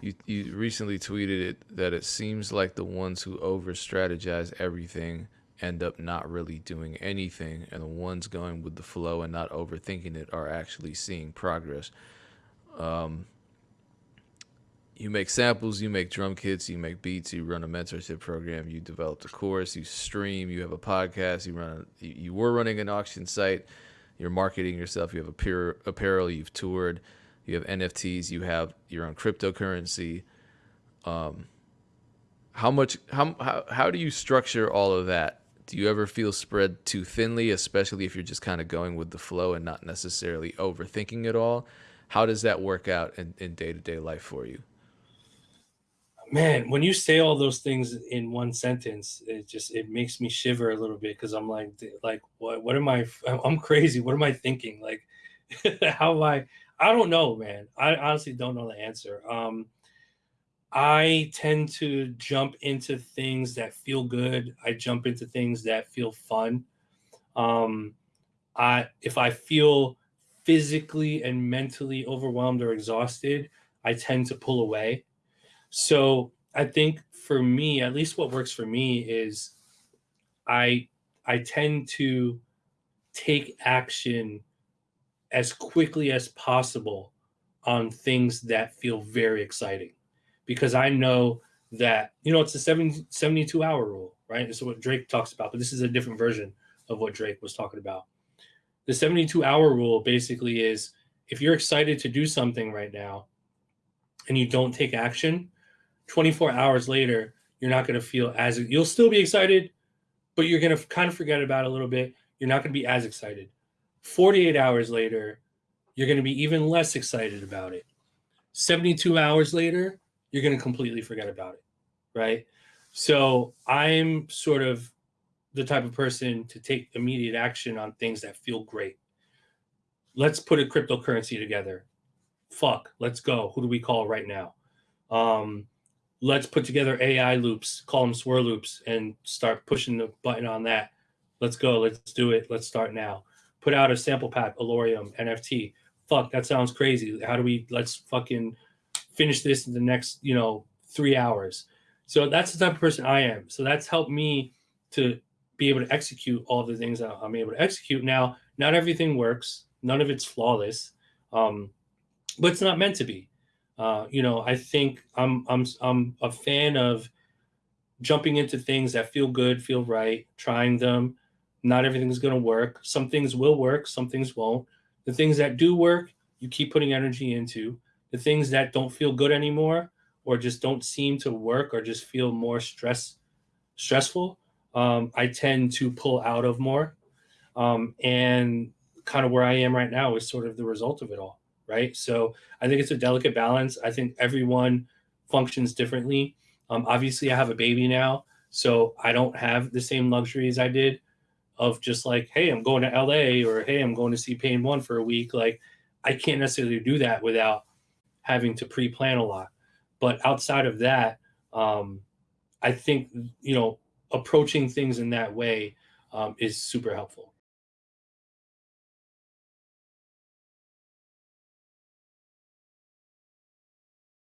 you, you recently tweeted it that it seems like the ones who over strategize everything end up not really doing anything and the ones going with the flow and not overthinking it are actually seeing progress. Um, you make samples you make drum kits you make beats you run a mentorship program you developed a course you stream you have a podcast you run a, you, were running an auction site you're marketing yourself you have a apparel you've toured you have nfts you have your own cryptocurrency um, how much how, how how do you structure all of that do you ever feel spread too thinly, especially if you're just kind of going with the flow and not necessarily overthinking it all? How does that work out in, in day-to-day life for you? Man, when you say all those things in one sentence, it just it makes me shiver a little bit because I'm like, like what? What am I? I'm crazy. What am I thinking? Like, how am I? I don't know, man. I honestly don't know the answer. Um, I tend to jump into things that feel good. I jump into things that feel fun. Um, I if I feel physically and mentally overwhelmed or exhausted, I tend to pull away. So I think for me, at least what works for me is I I tend to take action as quickly as possible on things that feel very exciting because I know that, you know, it's a 70, 72 hour rule, right? This is what Drake talks about, but this is a different version of what Drake was talking about. The 72 hour rule basically is if you're excited to do something right now and you don't take action, 24 hours later, you're not going to feel as you'll still be excited, but you're going to kind of forget about it a little bit. You're not going to be as excited. 48 hours later, you're going to be even less excited about it. 72 hours later, you're going to completely forget about it. Right. So I'm sort of the type of person to take immediate action on things that feel great. Let's put a cryptocurrency together. Fuck, let's go. Who do we call right now? Um, let's put together AI loops, call them swirl loops, and start pushing the button on that. Let's go. Let's do it. Let's start now. Put out a sample pack, Allorium, NFT. Fuck, that sounds crazy. How do we, let's fucking finish this in the next, you know, three hours. So that's the type of person I am. So that's helped me to be able to execute all the things I'm able to execute. Now, not everything works. None of it's flawless. Um, but it's not meant to be. Uh, you know, I think I'm I'm I'm a fan of jumping into things that feel good, feel right, trying them. Not everything's going to work. Some things will work, some things won't. The things that do work, you keep putting energy into. The things that don't feel good anymore or just don't seem to work or just feel more stress stressful um, i tend to pull out of more. Um, and kind of where i am right now is sort of the result of it all right? So i think it's a delicate balance. I think everyone functions differently. Um, obviously i have a baby now so i don't have the same luxuries i did of just like hey i'm going to la or hey i'm going to see pain one for a week like i can't necessarily do that without having to pre-plan a lot. But outside of that, um, I think you know approaching things in that way um, is super helpful.